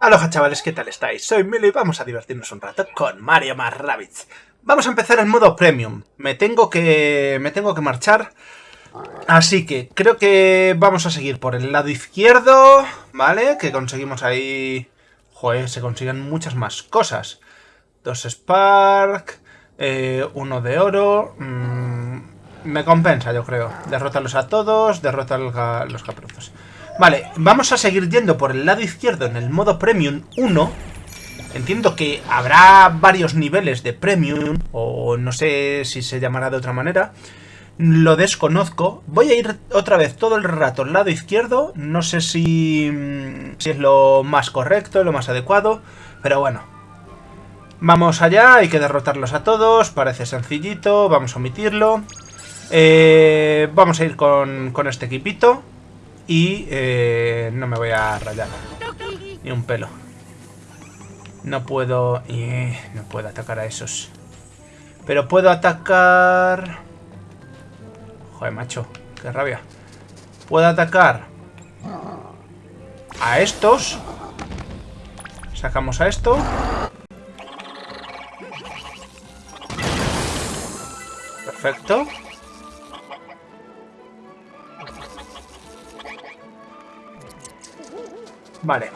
Aloha chavales, ¿qué tal estáis? Soy Milo y vamos a divertirnos un rato con Mario más Rabbids. Vamos a empezar en modo Premium. Me tengo que... me tengo que marchar. Así que creo que vamos a seguir por el lado izquierdo, ¿vale? Que conseguimos ahí... Joder, se consiguen muchas más cosas. Dos Spark, eh, uno de oro... Mm, me compensa, yo creo. Derrótalos a todos, derrota a los capruzos. Vale, vamos a seguir yendo por el lado izquierdo en el modo Premium 1. Entiendo que habrá varios niveles de Premium, o no sé si se llamará de otra manera. Lo desconozco. Voy a ir otra vez todo el rato al lado izquierdo. No sé si, mm, si es lo más correcto, lo más adecuado. Pero bueno. Vamos allá, hay que derrotarlos a todos. Parece sencillito, vamos a omitirlo. Eh, vamos a ir con, con este equipito. Y eh, no me voy a rayar. Ni un pelo. No puedo... Eh, no puedo atacar a esos. Pero puedo atacar... Joder, macho. Qué rabia. Puedo atacar... A estos. Sacamos a esto. Perfecto. Vale.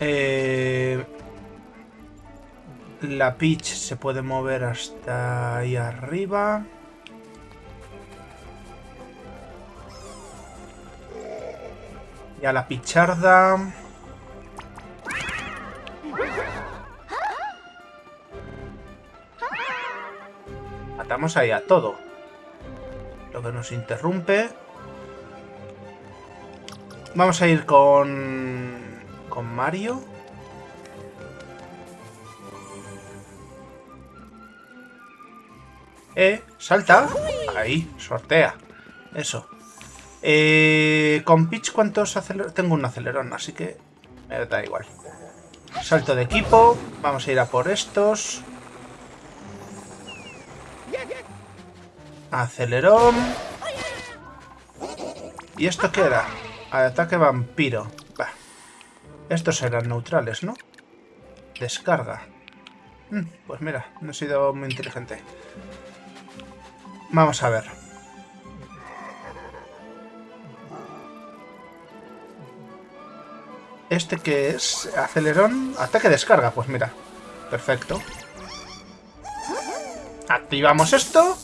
Eh, la Peach se puede mover hasta ahí arriba. Y a la Picharda... Matamos ahí a todo. Lo que nos interrumpe Vamos a ir con... Con Mario. Eh, salta. Ahí, sortea. Eso. Eh, con Peach, ¿cuántos acelerones? Tengo un acelerón, así que me da igual. Salto de equipo. Vamos a ir a por estos. Acelerón. ¿Y esto qué era? Ataque vampiro. Estos eran neutrales, ¿no? Descarga. Mm, pues mira, no he sido muy inteligente. Vamos a ver. ¿Este que es? Acelerón. Ataque descarga, pues mira. Perfecto. Activamos esto.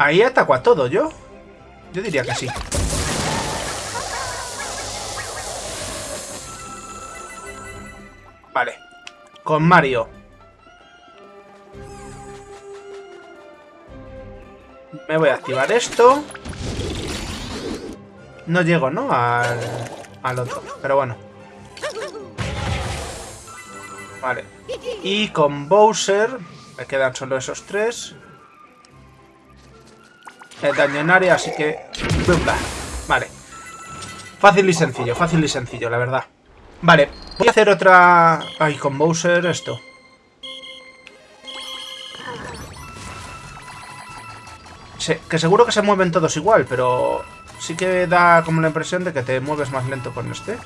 Ahí ataco a todo, ¿yo? Yo diría que sí. Vale. Con Mario. Me voy a activar esto. No llego, ¿no? Al, al otro. Pero bueno. Vale. Y con Bowser... Me quedan solo esos tres daño en área, así que... Vale. Fácil y sencillo, fácil y sencillo, la verdad. Vale, voy a hacer otra... Ay, con Bowser esto. que seguro que se mueven todos igual, pero... Sí que da como la impresión de que te mueves más lento con este.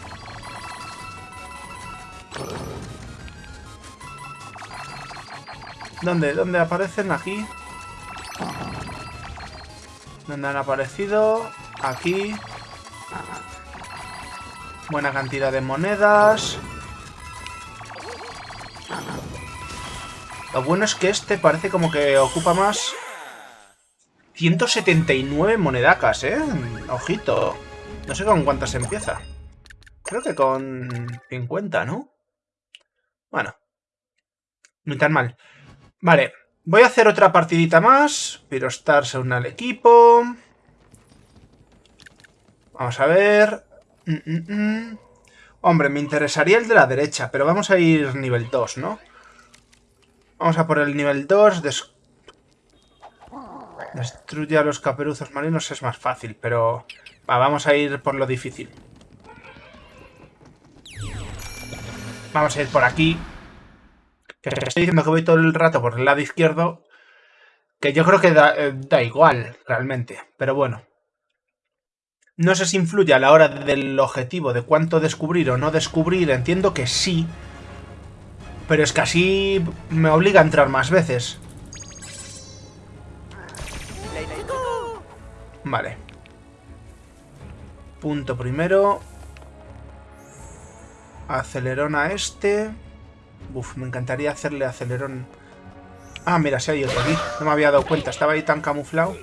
¿Dónde? ¿Dónde aparecen? Aquí. ¿Dónde han aparecido? Aquí. Buena cantidad de monedas. Lo bueno es que este parece como que ocupa más... 179 monedacas, ¿eh? Ojito. No sé con cuántas empieza. Creo que con 50, ¿no? Bueno. Ni tan mal. Vale. Voy a hacer otra partidita más. Pirostar se une al equipo. Vamos a ver. Mm, mm, mm. Hombre, me interesaría el de la derecha, pero vamos a ir nivel 2, ¿no? Vamos a por el nivel 2. Destruye a los caperuzos marinos es más fácil, pero... vamos a ir por lo difícil. Vamos a ir por aquí. Que estoy diciendo que voy todo el rato por el lado izquierdo, Que yo creo que da, eh, da igual, realmente. Pero bueno. No sé si influye a la hora del objetivo de cuánto descubrir o no descubrir. Entiendo que sí. Pero es que así me obliga a entrar más veces. Vale. Punto primero. Acelerón a este. Uf, me encantaría hacerle acelerón. Ah, mira, si hay otro aquí. No me había dado cuenta. Estaba ahí tan camuflado.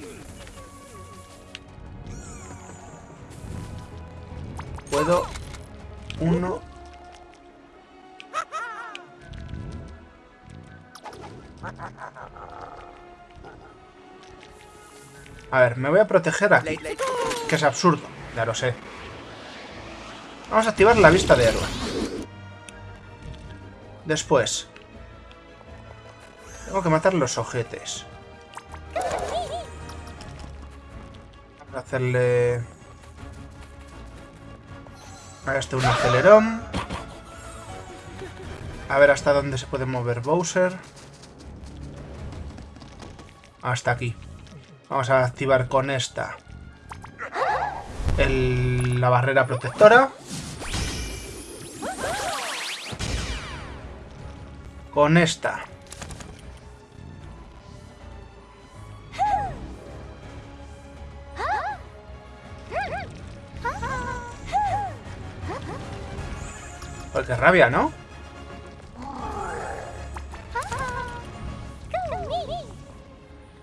Puedo... Uno... A ver, me voy a proteger aquí. Que es absurdo, ya lo sé. Vamos a activar la vista de héroe. Después. Tengo que matar los ojetes. Vamos a hacerle... A este un acelerón. A ver hasta dónde se puede mover Bowser. Hasta aquí. Vamos a activar con esta la barrera protectora. Con esta. Pues qué rabia, ¿no?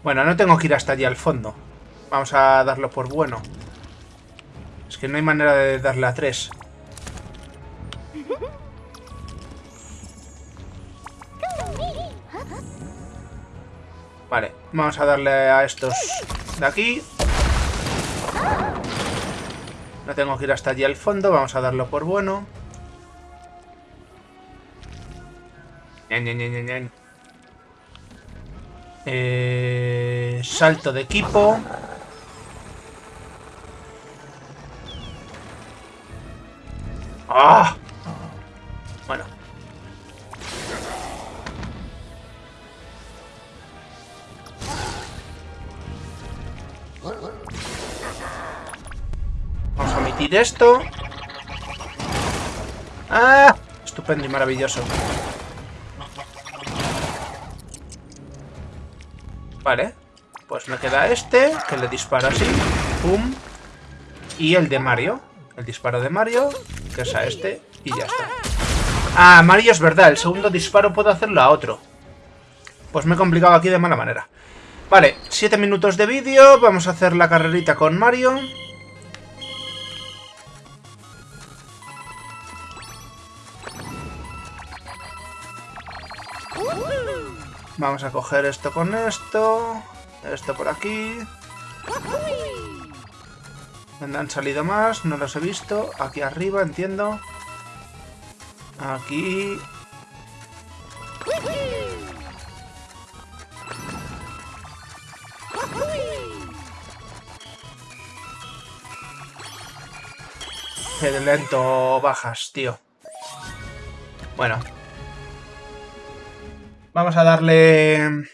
Bueno, no tengo que ir hasta allí al fondo. Vamos a darlo por bueno. Es que no hay manera de darle a tres. Vamos a darle a estos de aquí. No tengo que ir hasta allí al fondo, vamos a darlo por bueno. Eh, salto de equipo. ¡Ah! Omitir esto. ¡Ah! Estupendo y maravilloso. Vale. Pues me queda este, que le disparo así. Pum. Y el de Mario. El disparo de Mario, que es a este, y ya está. Ah, Mario es verdad, el segundo disparo puedo hacerlo a otro. Pues me he complicado aquí de mala manera. Vale, 7 minutos de vídeo, vamos a hacer la carrerita con Mario. Vamos a coger esto con esto. Esto por aquí. ¿Dónde han salido más? No los he visto. Aquí arriba, entiendo. Aquí. Qué lento bajas, tío. Bueno, Vamos a darle...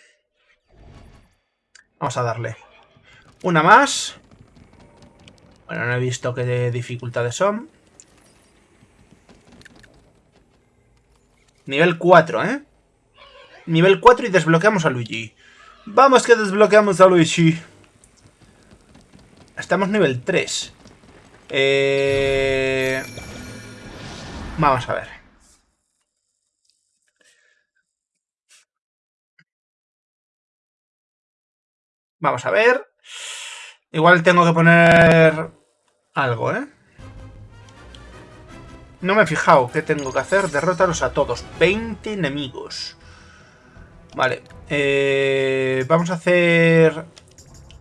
Vamos a darle. Una más. Bueno, no he visto qué dificultades son. Nivel 4, ¿eh? Nivel 4 y desbloqueamos a Luigi. Vamos que desbloqueamos a Luigi. Estamos nivel 3. Eh... Vamos a ver. Vamos a ver. Igual tengo que poner algo, ¿eh? No me he fijado qué tengo que hacer. Derrótalos a todos. 20 enemigos. Vale. Eh, vamos a hacer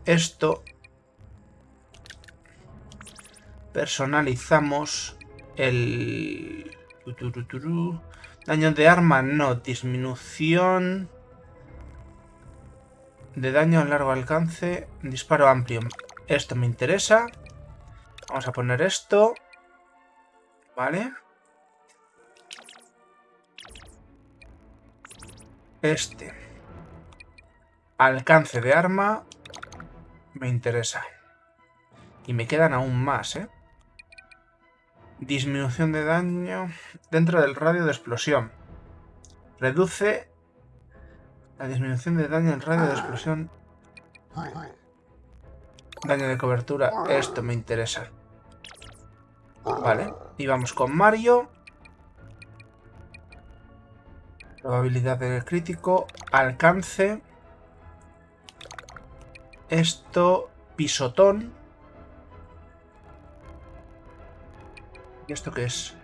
esto. Personalizamos el... Daño de arma, no. Disminución de daño a largo alcance, disparo amplio. Esto me interesa. Vamos a poner esto. Vale. Este. Alcance de arma. Me interesa. Y me quedan aún más, ¿eh? Disminución de daño dentro del radio de explosión. Reduce la disminución de daño en radio de explosión. Daño de cobertura. Esto me interesa. Vale. Y vamos con Mario. Probabilidad del crítico. Alcance. Esto. Pisotón. ¿Y esto qué es?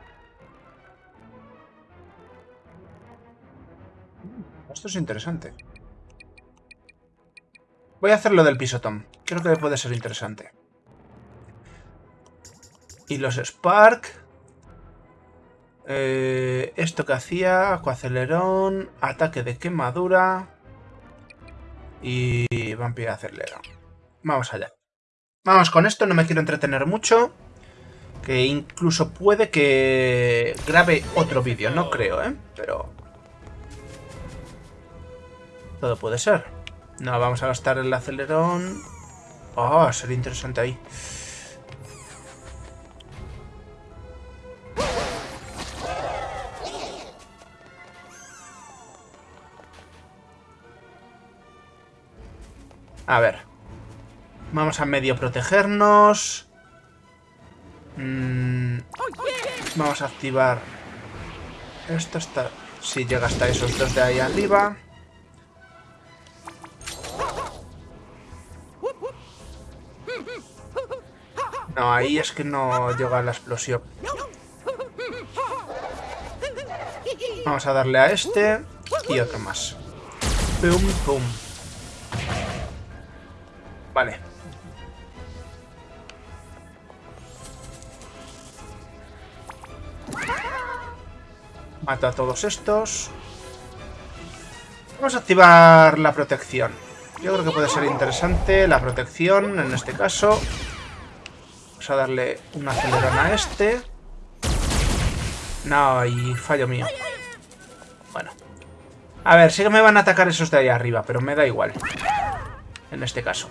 Esto es interesante. Voy a hacer lo del pisotón. Creo que puede ser interesante. Y los Spark. Eh, esto que hacía, acuacelerón, ataque de quemadura y vampiro acelerón. Vamos allá. Vamos con esto, no me quiero entretener mucho. Que incluso puede que grabe otro vídeo, no creo, ¿eh? Pero... Todo puede ser. No, vamos a gastar el acelerón. Oh, sería interesante ahí. A ver. Vamos a medio protegernos. Mm, vamos a activar... Esto está... Si llega hasta esos dos de ahí arriba. No, ahí es que no llega la explosión. Vamos a darle a este y otro más. Pum, pum. Vale. Mato a todos estos. Vamos a activar la protección. Yo creo que puede ser interesante la protección en este caso. A darle un acelerón a este. No, y fallo mío. Bueno. A ver, sí que me van a atacar esos de ahí arriba, pero me da igual. En este caso.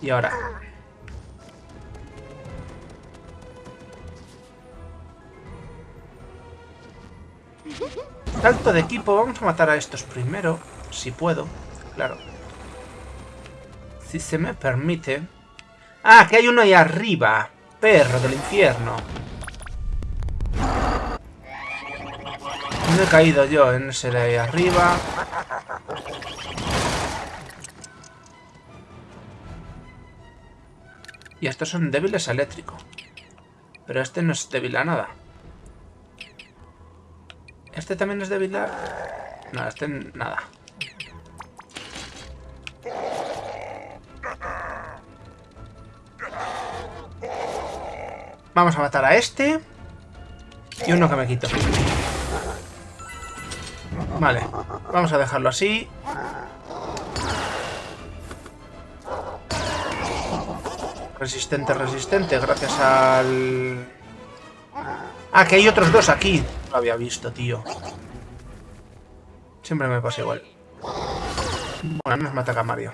Y ahora... Salto de equipo. Vamos a matar a estos primero. Si puedo. Claro. Si se me permite. Ah, que hay uno ahí arriba. Perro del infierno. No he caído yo en ese de ahí arriba. Y estos son débiles a eléctrico. Pero este no es débil a nada. ¿Este también es débil a...? No, este nada. Vamos a matar a este. Y uno que me quito. Vale, vamos a dejarlo así. Resistente, resistente, gracias al... Ah, que hay otros dos aquí. No lo había visto, tío. Siempre me pasa igual. Bueno, nos mata Mario.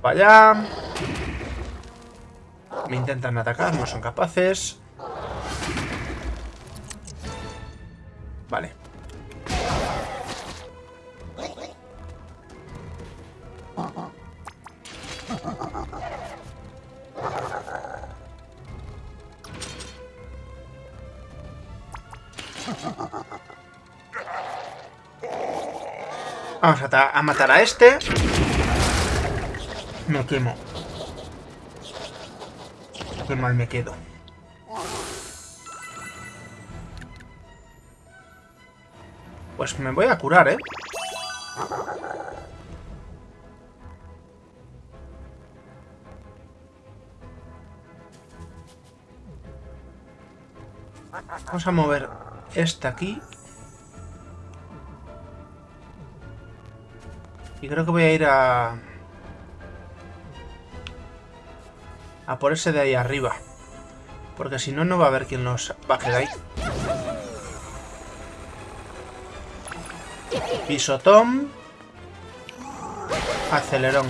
Vaya. Me intentan atacar, no son capaces. Vamos a, matar a este. Me quemo. Qué mal me quedo. Pues me voy a curar, ¿eh? Vamos a mover esta aquí Y creo que voy a ir a... A por ese de ahí arriba. Porque si no, no va a haber quien nos baje de ahí. Pisotón. Acelerón.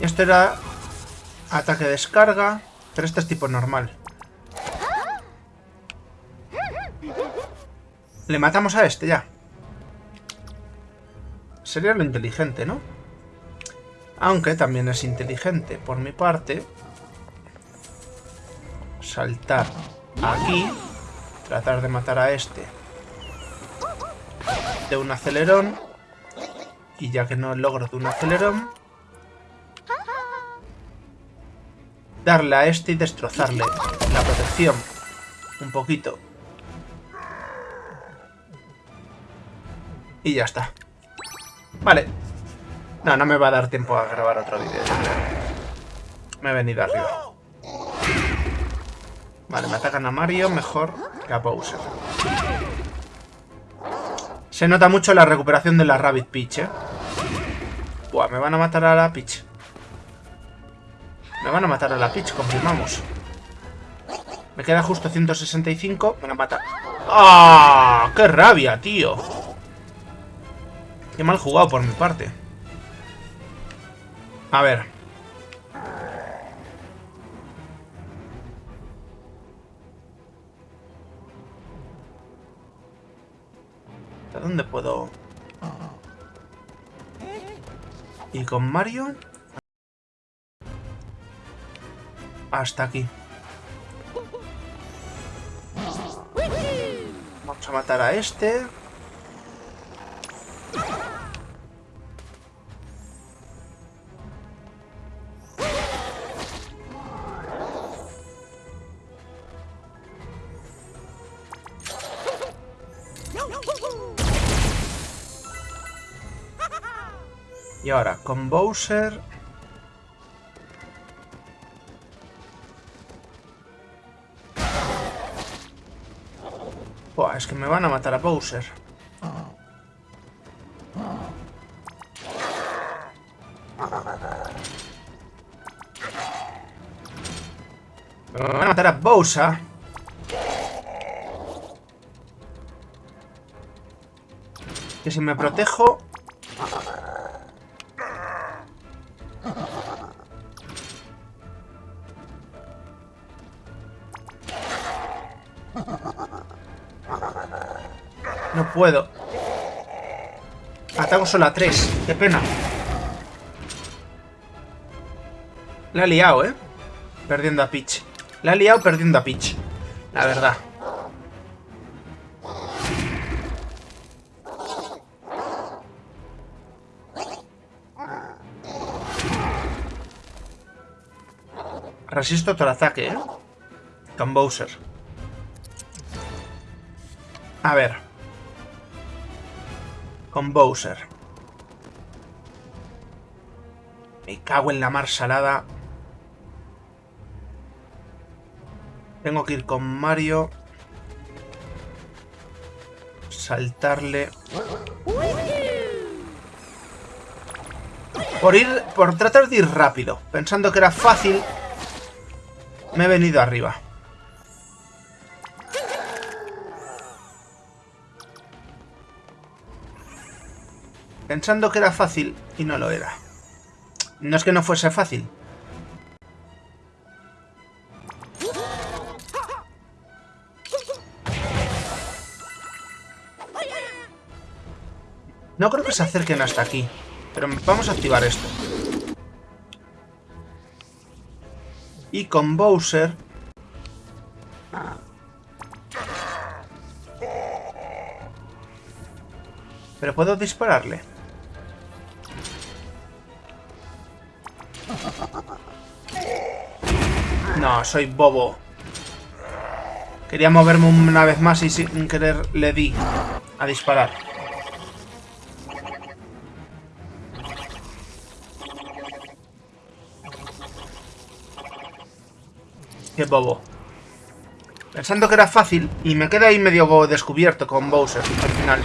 Esto era ataque descarga, pero este es tipo normal. Le matamos a este ya. Sería lo inteligente, ¿no? Aunque también es inteligente, por mi parte, saltar aquí, tratar de matar a este de un acelerón, y ya que no logro de un acelerón, darle a este y destrozarle la protección un poquito. Y ya está. Vale. No, no me va a dar tiempo a grabar otro vídeo. Me he venido arriba. Vale, me atacan a Mario mejor que a Bowser. Se nota mucho la recuperación de la Rabbit Peach, ¿eh? Buah, me van a matar a la Peach. Me van a matar a la Peach, confirmamos. Me queda justo 165. Me van a matar. ¡Ah! ¡Qué rabia, tío! Qué mal jugado por mi parte. A ver. ¿A dónde puedo...? ¿Y con Mario? Hasta aquí. Vamos a matar a este. Y ahora, con Bowser... que me van a matar a Bowser. Me van a matar a Bowser. Que si me protejo... puedo. Ataco solo a tres. Qué pena. La ha liado, ¿eh? Perdiendo a Peach. La ha liado perdiendo a Peach. La verdad. Resisto otro ataque, ¿eh? Con Bowser. A ver con Bowser. Me cago en la mar salada. Tengo que ir con Mario. Saltarle. Por ir. Por tratar de ir rápido. Pensando que era fácil. Me he venido arriba. Pensando que era fácil y no lo era. No es que no fuese fácil. No creo que se acerquen hasta aquí, pero vamos a activar esto. Y con Bowser... ¿Pero puedo dispararle? No, soy bobo. Quería moverme una vez más y sin querer le di a disparar. Qué bobo. Pensando que era fácil y me queda ahí medio descubierto con Bowser al final.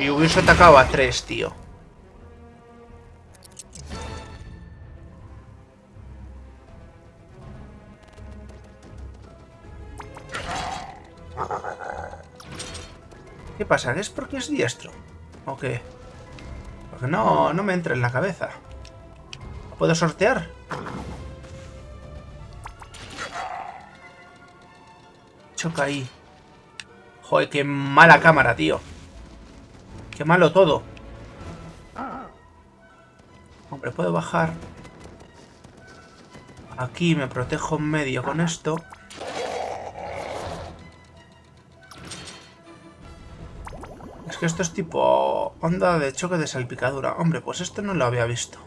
Y hubiese atacado a tres, tío. ¿Qué pasa? ¿Es porque es diestro? ¿O qué? Porque no, no me entra en la cabeza. ¿Puedo sortear? Choca ahí. Joder, qué mala cámara, tío. Qué malo todo. Hombre, puedo bajar. Aquí me protejo en medio con esto. Que esto es tipo onda de choque de salpicadura. Hombre, pues esto no lo había visto.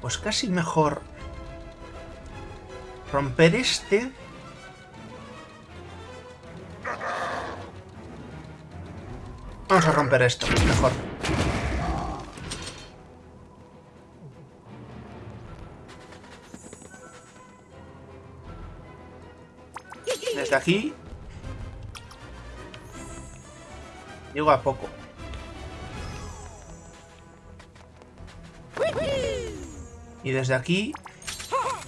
Pues casi mejor romper este. Romper esto, mejor. Desde aquí... Llego a poco. Y desde aquí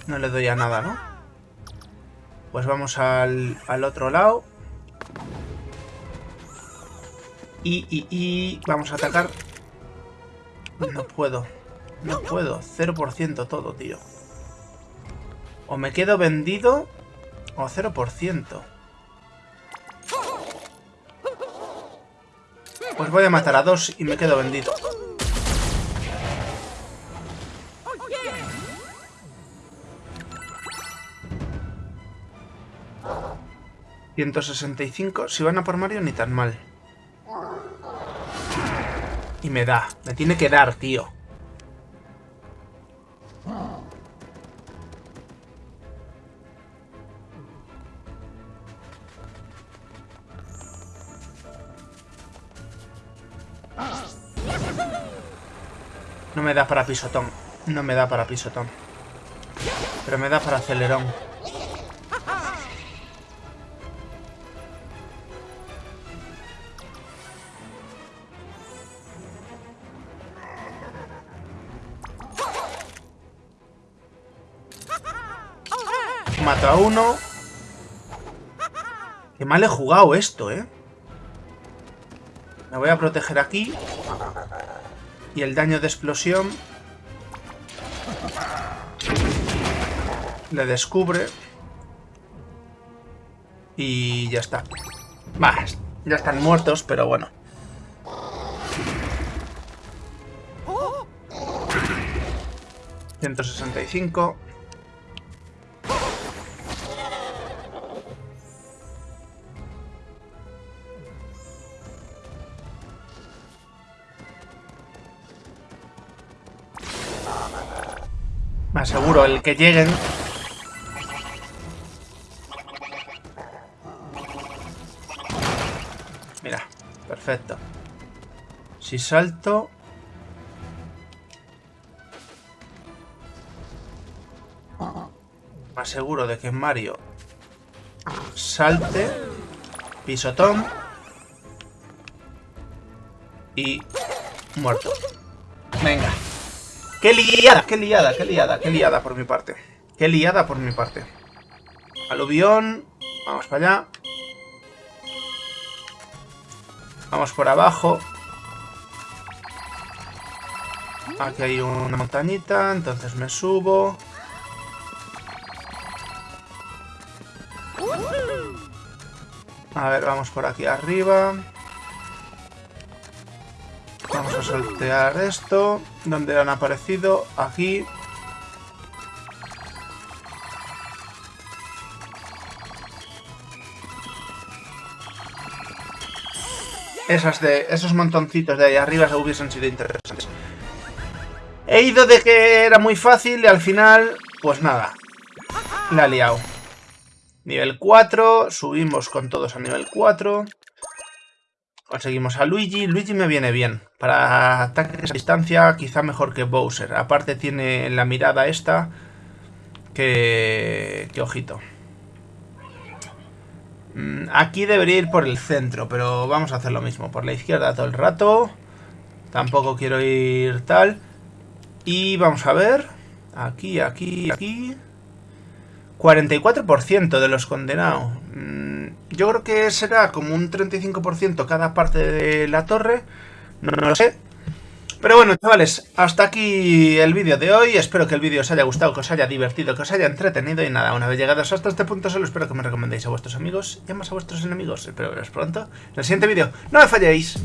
no le doy a nada, ¿no? Pues vamos al, al otro lado. Y, y, y vamos a atacar. No puedo. No puedo. 0% todo, tío. O me quedo vendido o 0%. Pues voy a matar a dos y me quedo vendido. 165. Si van a por Mario, ni tan mal. Y me da. Me tiene que dar, tío. No me da para pisotón. No me da para pisotón. Pero me da para acelerón. Mato a uno. Qué mal he jugado esto, ¿eh? Me voy a proteger aquí. Y el daño de explosión... Le descubre. Y ya está. Más, ya están muertos, pero bueno. ¿165? Aseguro, el que lleguen... Mira, perfecto. Si salto... Me aseguro de que Mario salte, pisotón y muerto. ¡Qué liada! ¡Qué liada! ¡Qué liada! ¡Qué liada por mi parte! ¡Qué liada por mi parte! Aluvión. Vamos para allá. Vamos por abajo. Aquí hay una montañita, entonces me subo. A ver, vamos por aquí arriba. Vamos a saltear esto. ¿Dónde han aparecido? Aquí. Esas de, esos montoncitos de ahí arriba se hubiesen sido interesantes. He ido de que era muy fácil y al final, pues nada. La he liado. Nivel 4, subimos con todos a nivel 4. Conseguimos a Luigi. Luigi me viene bien. Para ataques a distancia, quizá mejor que Bowser. Aparte tiene la mirada esta. Que... que ojito. Mm, aquí debería ir por el centro, pero vamos a hacer lo mismo. Por la izquierda todo el rato. Tampoco quiero ir tal. Y vamos a ver. Aquí, aquí, aquí. 44% de los condenados yo creo que será como un 35% cada parte de la torre. No, lo sé. Pero bueno, chavales, hasta aquí el vídeo de hoy. Espero que el vídeo os haya gustado, que os haya divertido, que os haya entretenido. Y nada, una vez llegados hasta este punto, solo espero que me recomendéis a vuestros amigos y a más a vuestros enemigos. Espero veros pronto en el siguiente vídeo. ¡No me falléis!